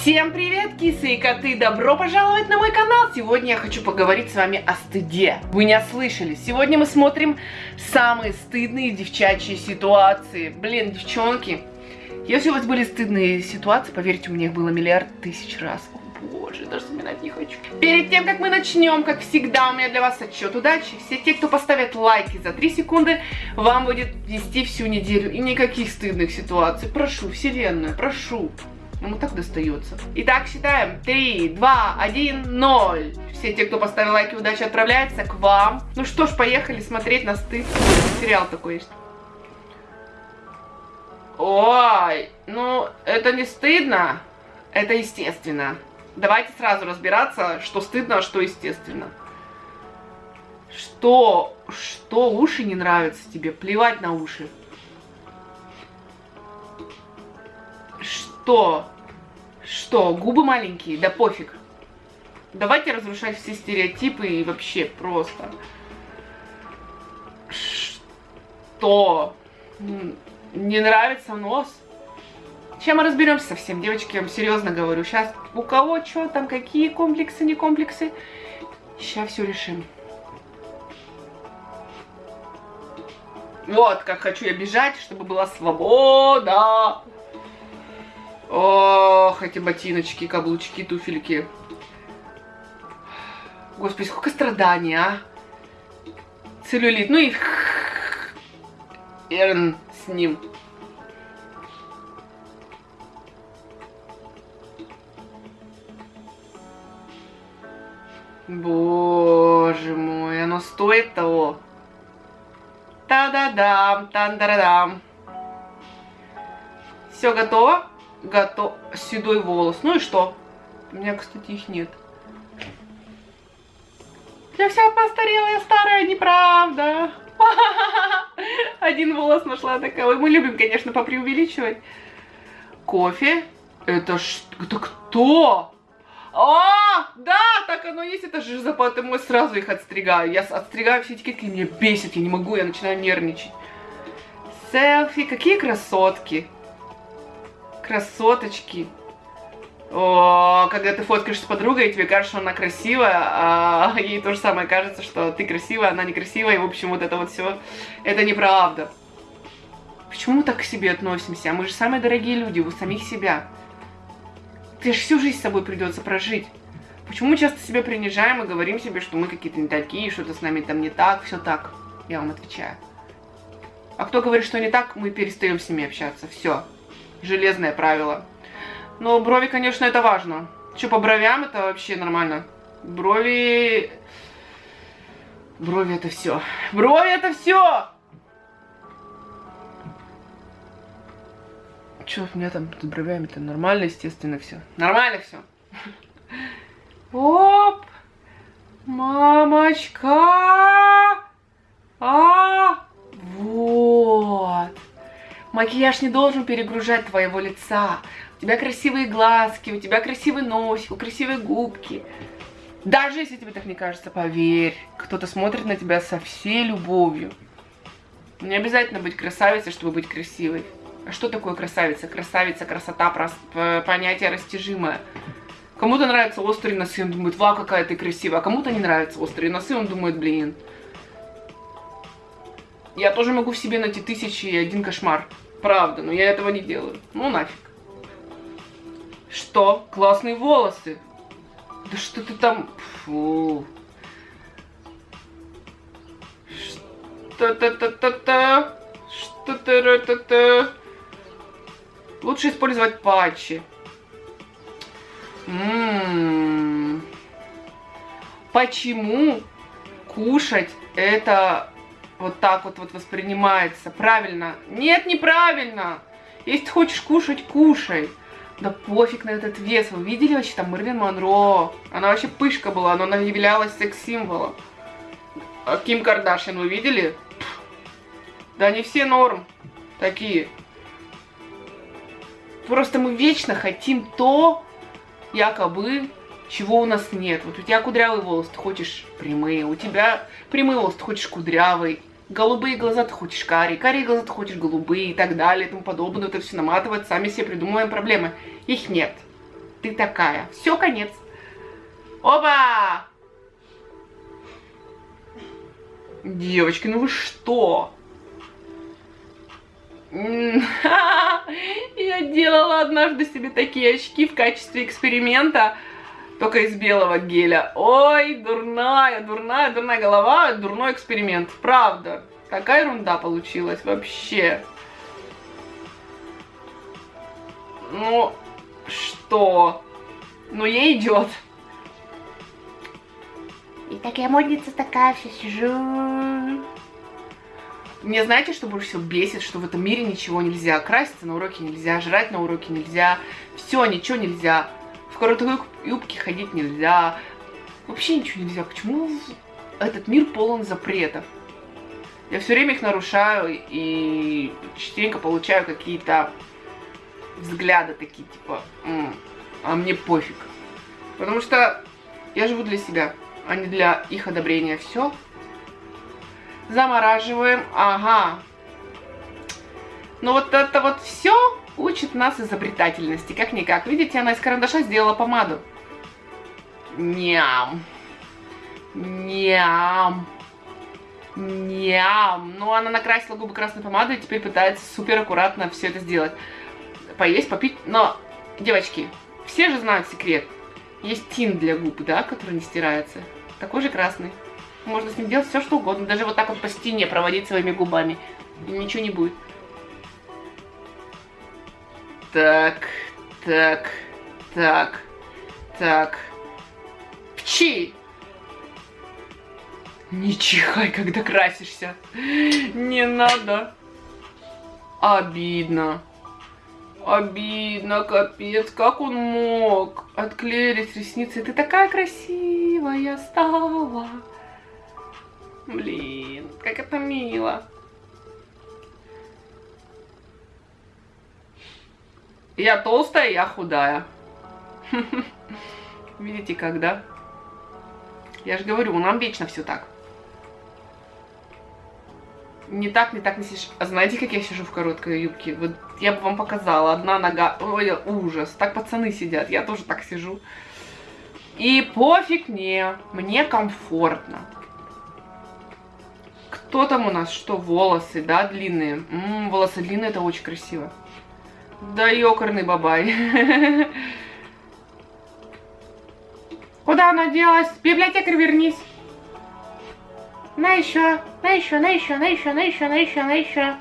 Всем привет, кисы и коты! Добро пожаловать на мой канал! Сегодня я хочу поговорить с вами о стыде. Вы не ослышали. Сегодня мы смотрим самые стыдные девчачьи ситуации. Блин, девчонки, если у вас были стыдные ситуации, поверьте, у меня их было миллиард тысяч раз. О боже, даже вспоминать не хочу. Перед тем, как мы начнем, как всегда, у меня для вас отчет удачи. Все те, кто поставят лайки за 3 секунды, вам будет вести всю неделю. И никаких стыдных ситуаций. Прошу, вселенная, прошу. Ему так достается. Итак, считаем. 3, 2, 1, 0. Все те, кто поставил лайки, удачи отправляется к вам. Ну что ж, поехали смотреть на стыд. Сериал такой есть. Ой, ну это не стыдно, это естественно. Давайте сразу разбираться, что стыдно, а что естественно. Что, что уши не нравятся тебе? Плевать на уши. Что? Что? Губы маленькие? Да пофиг. Давайте разрушать все стереотипы и вообще просто. Что? Не нравится нос? Чем мы разберемся совсем, девочки, я вам серьезно говорю. Сейчас у кого что там, какие комплексы, не комплексы. Сейчас все решим. Вот, как хочу я бежать, чтобы была свобода. Ох, эти ботиночки, каблучки, туфельки. Господи, сколько страданий, а? Целлюлит. Ну и Эрн с ним. Боже мой, оно стоит того. Та-да-дам, тан-да-дам. Все готово? Готов. Седой волос. Ну и что? У меня, кстати, их нет. Я вся постарела, старая, неправда. Один волос нашла такая. Мы любим, конечно, попреувеличивать. Кофе. Это что? Это кто? А, да, так оно есть, это же запаты мой, сразу их отстригаю. Я отстригаю все этикетки, меня бесит, я не могу, я начинаю нервничать. Селфи, какие красотки. Красоточки. О, когда ты фоткаешь с подругой, и тебе кажется, что она красивая, а ей то же самое кажется, что ты красивая, она некрасивая, и, в общем, вот это вот все, это неправда. Почему мы так к себе относимся? Мы же самые дорогие люди, у самих себя. Ты же всю жизнь с собой придется прожить. Почему мы часто себя принижаем и говорим себе, что мы какие-то не такие, что-то с нами там не так, все так? Я вам отвечаю. А кто говорит, что не так, мы перестаем с ними общаться. Все железное правило. Но брови, конечно, это важно. Что по бровям, это вообще нормально. Брови... Брови это все. Брови это все! Че у меня там с бровями-то нормально, естественно, все. Нормально все. Оп! Мамочка! А! Макияж не должен перегружать твоего лица. У тебя красивые глазки, у тебя красивый носик, красивые губки. Даже если тебе так не кажется, поверь, кто-то смотрит на тебя со всей любовью. Не обязательно быть красавицей, чтобы быть красивой. А что такое красавица? Красавица, красота, понятие растяжимое. Кому-то нравятся острые носы, он думает, вау, какая ты красивая. А кому-то не нравятся острые носы, он думает, блин, я тоже могу в себе найти тысячи и один кошмар. Правда, но я этого не делаю. Ну нафиг. Что? Классные волосы. Да что ты там... Фу. Что-то-то-то-то. Что-то-то-то. Лучше использовать патчи. М-м-м. Почему кушать это вот так вот, вот воспринимается. Правильно. Нет, неправильно. Если ты хочешь кушать, кушай. Да пофиг на этот вес. Вы видели вообще там Мэрилин Монро? Она вообще пышка была, но она являлась секс-символом. А Ким Кардашьян вы видели? Да не все норм такие. Просто мы вечно хотим то, якобы, чего у нас нет. Вот у тебя кудрявый волос, ты хочешь прямые, у тебя прямые волосы, ты хочешь кудрявый, голубые глаза ты хочешь карие, карие глаза ты хочешь голубые и так далее и тому подобное. Это все наматывать, сами себе придумываем проблемы. Их нет. ты такая. Все, конец. Оба! Девочки, ну вы что? Я делала однажды себе такие очки в качестве эксперимента, только из белого геля. Ой, дурная, дурная, дурная голова, дурной эксперимент. Правда. Какая ерунда получилась вообще. Ну, что? Ну, ей идет. И такая модница такая, все сижу. Мне знаете, что больше всего бесит, что в этом мире ничего нельзя. Краситься на уроке нельзя, жрать на уроке нельзя. Все, ничего нельзя. Короткой юбке ходить нельзя. Вообще ничего нельзя. Почему этот мир полон запретов? Я все время их нарушаю и частенько получаю какие-то взгляды такие, типа, М, а мне пофиг. Потому что я живу для себя а не для их одобрения. Все. Замораживаем. Ага. Ну вот это вот все учит нас изобретательности. Как-никак. Видите, она из карандаша сделала помаду. Ням. Ням. Ням. Ну, она накрасила губы красной помадой и теперь пытается супер аккуратно все это сделать. Поесть, попить. Но, девочки, все же знают секрет. Есть тин для губ, да, который не стирается такой же красный. Можно с ним делать все, что угодно. Даже вот так вот по стене проводить своими губами. И ничего не будет. Так, так, так, так. Пчи! Не чихай, когда красишься. Не надо. Обидно. Обидно, капец, как он мог? Отклеились ресницы. Ты такая красивая стала. Блин, как это мило. Я толстая, я худая. Видите, когда? Я же говорю, нам вечно все так не так, не так не сидишь. А знаете, как я сижу в короткой юбке? Вот я бы вам показала. Одна нога... Ой, ужас. Так пацаны сидят. Я тоже так сижу. И пофиг мне. Мне комфортно. Кто там у нас? Что, волосы, да, длинные? М -м, волосы длинные, это очень красиво. Да ёкарный бабай. Куда она делась? Библиотекарь, вернись. На еще, на еще, на еще, на еще, на еще, на еще, на еще.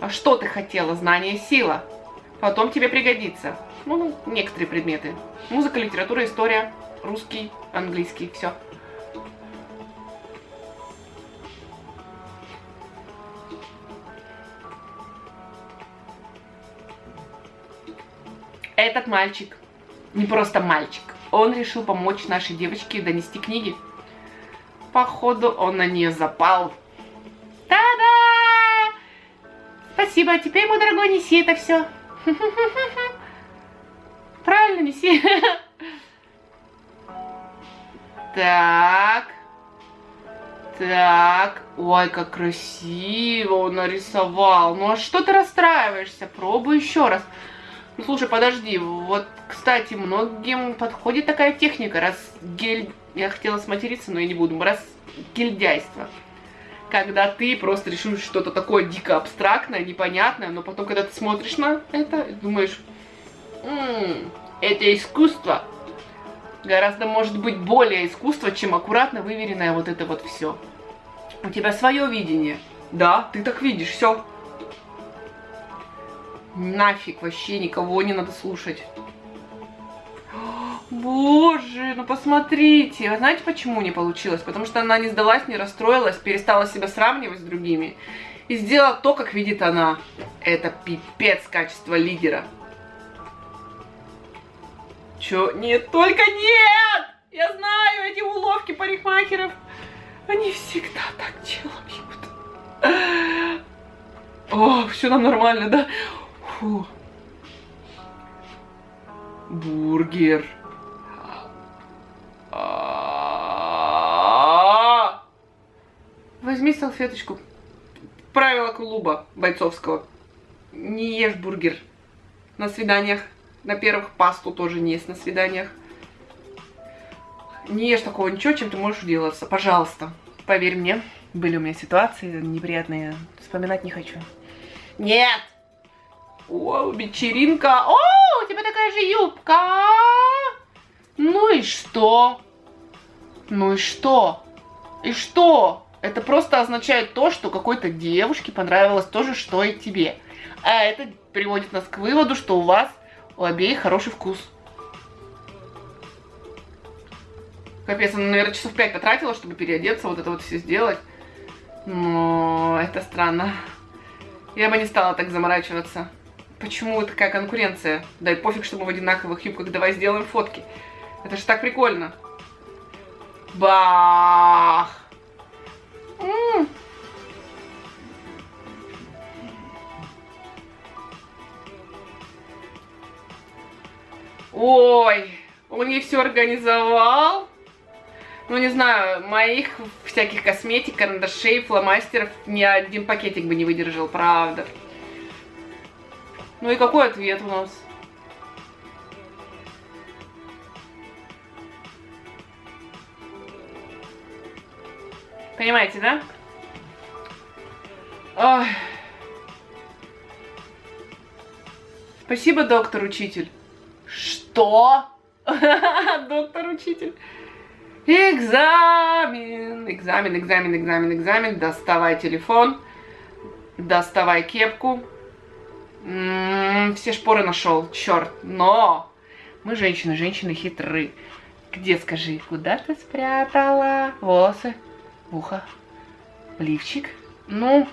А что ты хотела? Знание, сила. Потом тебе пригодится. Ну, некоторые предметы. Музыка, литература, история, русский, английский, все. Этот мальчик, не просто мальчик, он решил помочь нашей девочке донести книги походу он на нее запал. Та-да! Спасибо, теперь, мой дорогой, неси это все. Правильно, неси. Так. Так. Ой, как красиво он нарисовал. Ну а что ты расстраиваешься? Пробуй еще раз. Ну слушай, подожди. Вот, кстати, многим подходит такая техника, раз гель я хотела сматериться, но я не буду. Раз гильдяйство. Когда ты просто решишь что-то такое дико абстрактное, непонятное, но потом, когда ты смотришь на это, думаешь, м-м, это искусство. Гораздо может быть более искусство, чем аккуратно выверенное вот это вот все. У тебя свое видение. Да, ты так видишь, все. Нафиг вообще никого не надо слушать. Боже, ну посмотрите. Вы знаете, почему не получилось? Потому что она не сдалась, не расстроилась, перестала себя сравнивать с другими. И сделала то, как видит она. Это пипец качество лидера. Чё? Нет, только нет! Я знаю эти уловки парикмахеров. Они всегда так делают. О, все нам нормально, да? Фу. Бургер. Возьми салфеточку. Правило клуба бойцовского. Не ешь бургер на свиданиях. На первых пасту тоже не есть на свиданиях. Не ешь такого ничего, чем ты можешь делаться. Пожалуйста, поверь мне, были у меня ситуации неприятные. Вспоминать не хочу. Нет! О, вечеринка. О, у тебя такая же юбка. Ну и что? Ну и что? И что? Это просто означает то, что какой-то девушке понравилось то же, что и тебе. А это приводит нас к выводу, что у вас у обеих хороший вкус. Капец, она, наверное, часов пять потратила, чтобы переодеться, вот это вот все сделать. Но это странно. Я бы не стала так заморачиваться. Почему такая конкуренция? Дай пофиг, что мы в одинаковых юбках, давай сделаем фотки. Это же так прикольно. Бах! Ой, он ей все организовал. Ну, не знаю, моих всяких косметик, карандашей, фломастеров ни один пакетик бы не выдержал, правда. Ну и какой ответ у нас? Понимаете, да? Ой. Спасибо, доктор-учитель. Что? Доктор-учитель. Экзамен, экзамен, экзамен, экзамен, экзамен. Доставай телефон, доставай кепку. М -м, все шпоры нашел, черт. Но мы женщины, женщины хитры. Где, скажи, куда ты спрятала волосы? Ухо? Лифчик? Ну,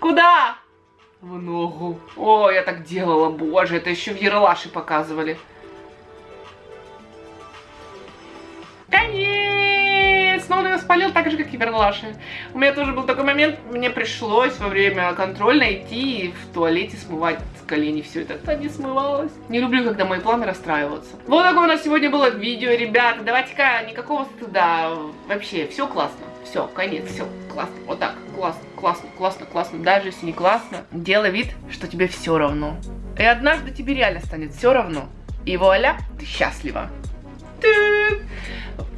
куда? В ногу. О, я так делала, боже, это еще в Ералаше показывали. И Верлаши. У меня тоже был такой момент, мне пришлось во время контрольной идти в туалете смывать с колени все это. Это не смывалось. Не люблю, когда мои планы расстраиваются. Вот такое у нас сегодня было видео, ребята. Давайте-ка никакого стыда. Вообще, все классно. Все, конец, все, классно. Вот так, классно, классно, классно, классно. Даже если не классно, делай вид, что тебе все равно. И однажды тебе реально станет все равно. И вуаля, ты счастлива.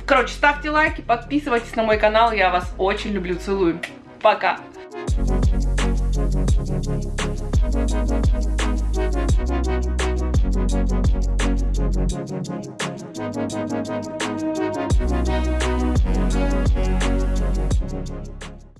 Короче, ставьте лайки, подписывайтесь на мой канал. Я вас очень люблю, целую. Пока.